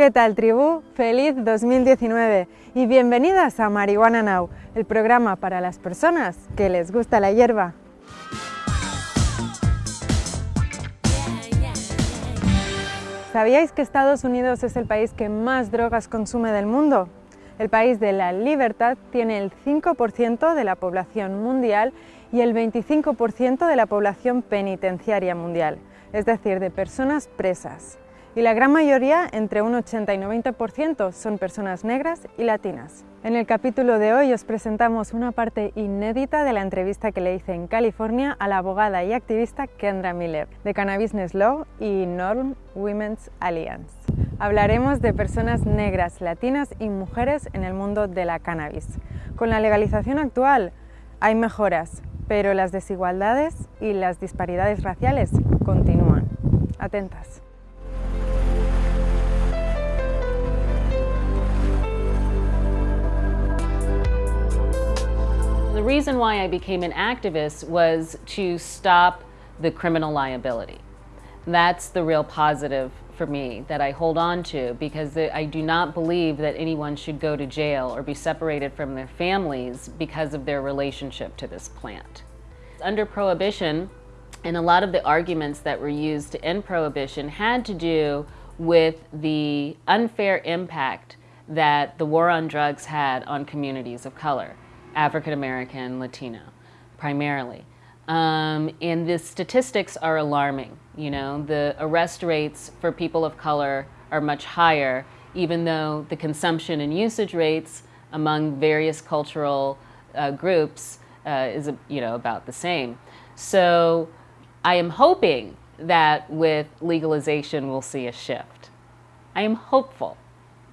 ¿Qué tal, tribu? Feliz 2019 y bienvenidas a Marihuana Now, el programa para las personas que les gusta la hierba. ¿Sabíais que Estados Unidos es el país que más drogas consume del mundo? El país de la libertad tiene el 5% de la población mundial y el 25% de la población penitenciaria mundial, es decir, de personas presas y la gran mayoría, entre un 80 y 90%, son personas negras y latinas. En el capítulo de hoy os presentamos una parte inédita de la entrevista que le hice en California a la abogada y activista Kendra Miller, de Cannabis Law y Norm Women's Alliance. Hablaremos de personas negras, latinas y mujeres en el mundo de la cannabis. Con la legalización actual hay mejoras, pero las desigualdades y las disparidades raciales continúan. Atentas. The reason why I became an activist was to stop the criminal liability. That's the real positive for me that I hold on to because I do not believe that anyone should go to jail or be separated from their families because of their relationship to this plant. Under Prohibition, and a lot of the arguments that were used to end Prohibition had to do with the unfair impact that the war on drugs had on communities of color. African American, Latino, primarily. Um, and the statistics are alarming. You know, the arrest rates for people of color are much higher, even though the consumption and usage rates among various cultural uh, groups uh, is, you know, about the same. So I am hoping that with legalization we'll see a shift. I am hopeful.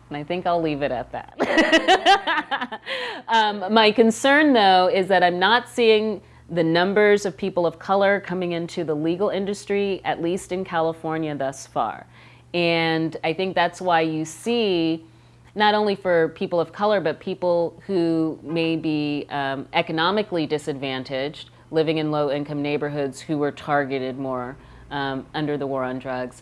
And I think I'll leave it at that. um, my concern, though, is that I'm not seeing the numbers of people of color coming into the legal industry, at least in California thus far. And I think that's why you see, not only for people of color, but people who may be um, economically disadvantaged, living in low income neighborhoods who were targeted more um, under the war on drugs.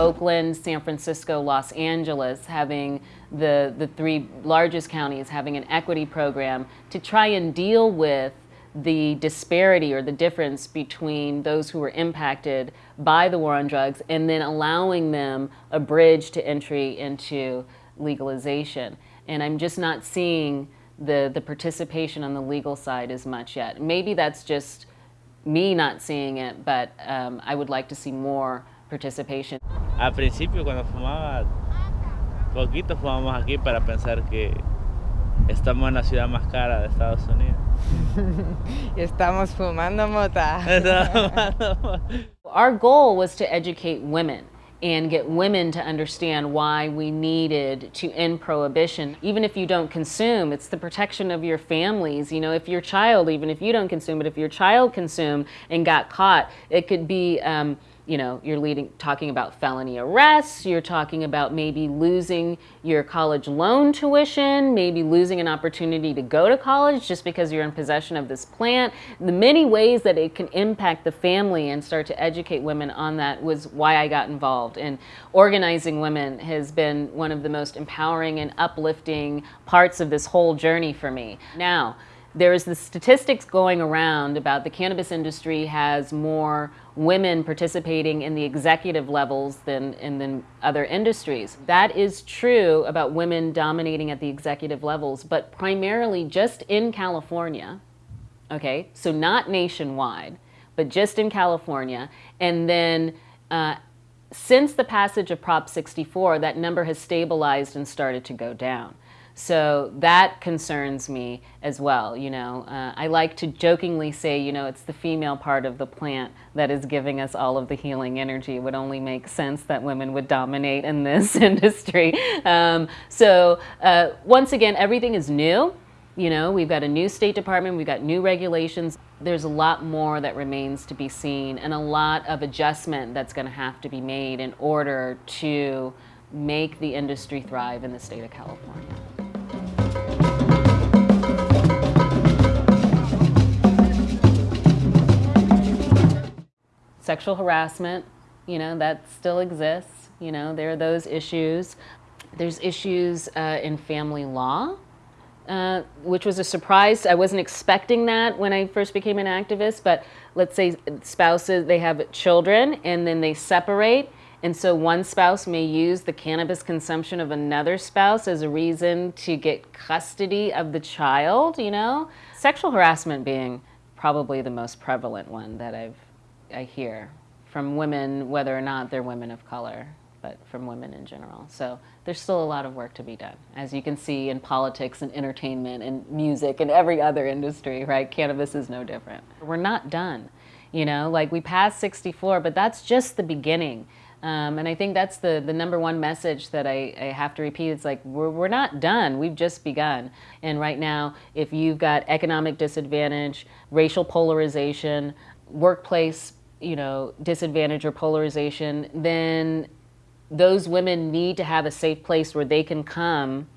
Oakland, San Francisco, Los Angeles having the, the three largest counties having an equity program to try and deal with the disparity or the difference between those who were impacted by the war on drugs and then allowing them a bridge to entry into legalization. And I'm just not seeing the, the participation on the legal side as much yet. Maybe that's just me not seeing it, but um, I would like to see more participation. Al principio cuando fumaba poquito fumábamos aquí para pensar que estamos en la ciudad más cara de Estados Unidos. estamos fumando mota. Our goal was to educate women and get women to understand why we needed to end prohibition. Even if you don't consume, it's the protection of your families. You know, if your child, even if you don't consume, but if your child consumed and got caught, it could be um, you know, you're leading, talking about felony arrests, you're talking about maybe losing your college loan tuition, maybe losing an opportunity to go to college just because you're in possession of this plant. The many ways that it can impact the family and start to educate women on that was why I got involved. And organizing women has been one of the most empowering and uplifting parts of this whole journey for me. Now, there's the statistics going around about the cannabis industry has more women participating in the executive levels than in other industries. That is true about women dominating at the executive levels, but primarily just in California, okay? So not nationwide, but just in California. And then uh, since the passage of Prop 64, that number has stabilized and started to go down. So that concerns me as well. You know, uh, I like to jokingly say, you know, it's the female part of the plant that is giving us all of the healing energy. It would only make sense that women would dominate in this industry. Um, so uh, once again, everything is new. You know, we've got a new State Department, we've got new regulations. There's a lot more that remains to be seen and a lot of adjustment that's going to have to be made in order to make the industry thrive in the state of California. Sexual harassment, you know, that still exists. You know, there are those issues. There's issues uh, in family law, uh, which was a surprise. I wasn't expecting that when I first became an activist, but let's say spouses, they have children and then they separate. And so one spouse may use the cannabis consumption of another spouse as a reason to get custody of the child, you know? Sexual harassment being probably the most prevalent one that I've, I hear from women, whether or not they're women of color but from women in general. So there's still a lot of work to be done. As you can see in politics and entertainment and music and every other industry, right? Cannabis is no different. We're not done. You know, like we passed 64, but that's just the beginning. Um, and I think that's the, the number one message that I, I have to repeat. It's like, we're, we're not done. We've just begun. And right now, if you've got economic disadvantage, racial polarization, workplace you know, disadvantage or polarization, then those women need to have a safe place where they can come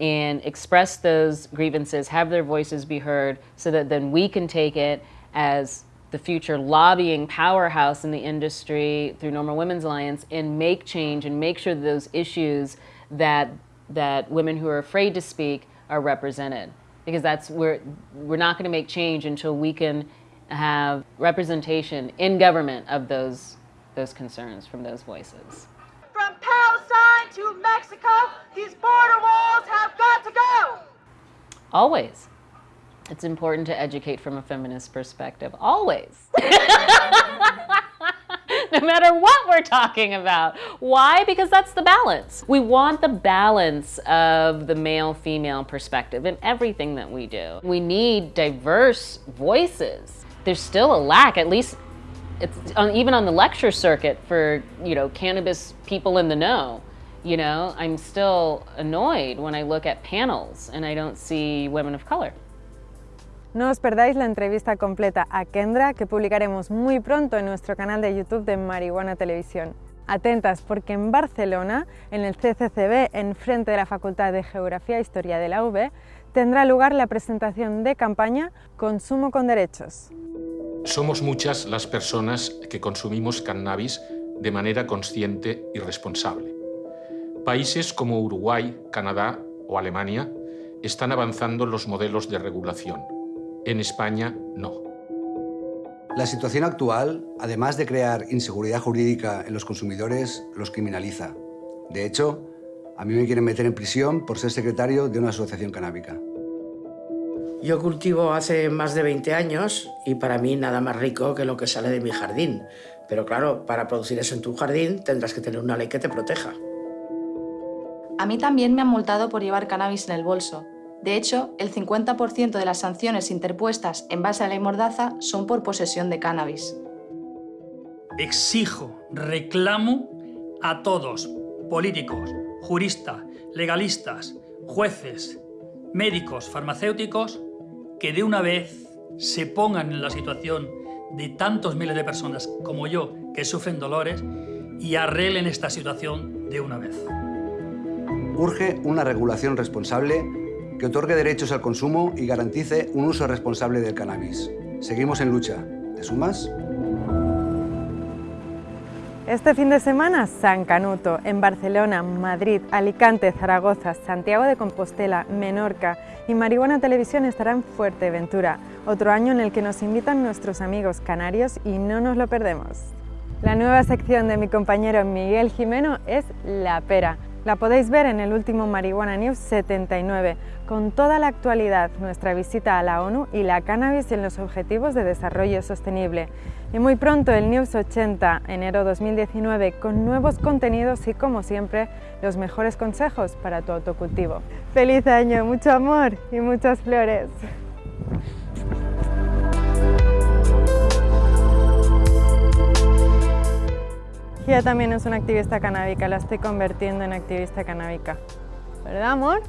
and express those grievances, have their voices be heard, so that then we can take it as the future lobbying powerhouse in the industry through NORML Women's Alliance and make change and make sure that those issues that that women who are afraid to speak are represented. Because that's where we're not going to make change until we can have representation in government of those those concerns from those voices. From Palestine to Mexico, these border walls have got to go. Always. It's important to educate from a feminist perspective. Always. no matter what we're talking about. Why? Because that's the balance. We want the balance of the male-female perspective in everything that we do. We need diverse voices. There's still a lack, at least on, even on the lecture circuit for, you know, cannabis people in the know. You know, I'm still annoyed when I look at panels and I don't see women of color. No os perdáis la entrevista completa a Kendra que publicaremos muy pronto en nuestro canal de YouTube de Marihuana Televisión. Atentas porque en Barcelona, en el CCCB, en frente de la Facultad de Geografía e Historia de la UB, tendrá lugar la presentación de campaña Consumo con Derechos. Somos muchas las personas que consumimos cannabis de manera consciente y responsable. Países como Uruguay, Canadá o Alemania están avanzando los modelos de regulación. En España, no. La situación actual, además de crear inseguridad jurídica en los consumidores, los criminaliza. De hecho, a mí me quieren meter en prisión por ser secretario de una asociación canábica. Yo cultivo hace más de 20 años y para mí nada más rico que lo que sale de mi jardín. Pero claro, para producir eso en tu jardín tendrás que tener una ley que te proteja. A mí también me han multado por llevar cannabis en el bolso. De hecho, el 50% de las sanciones interpuestas en base a la ley Mordaza son por posesión de cannabis. Exijo, reclamo a todos, políticos, juristas, legalistas, jueces, médicos, farmacéuticos, que de una vez se pongan en la situación de tantos miles de personas como yo que sufren dolores y arreglen esta situación de una vez. Urge una regulación responsable que otorgue derechos al consumo y garantice un uso responsable del cannabis. Seguimos en lucha. ¿Te sumas? Este fin de semana, San Canuto, en Barcelona, Madrid, Alicante, Zaragoza, Santiago de Compostela, Menorca y Marihuana Televisión estará en Fuerteventura, otro año en el que nos invitan nuestros amigos canarios y no nos lo perdemos. La nueva sección de mi compañero Miguel Jimeno es La Pera, la podéis ver en el último Marihuana News 79, con toda la actualidad, nuestra visita a la ONU y la cannabis en los Objetivos de Desarrollo Sostenible. Y muy pronto el News 80, enero 2019, con nuevos contenidos y como siempre, los mejores consejos para tu autocultivo. ¡Feliz año! Mucho amor y muchas flores. Ella también es una activista canábica, la estoy convirtiendo en activista canábica. ¿Verdad, amor?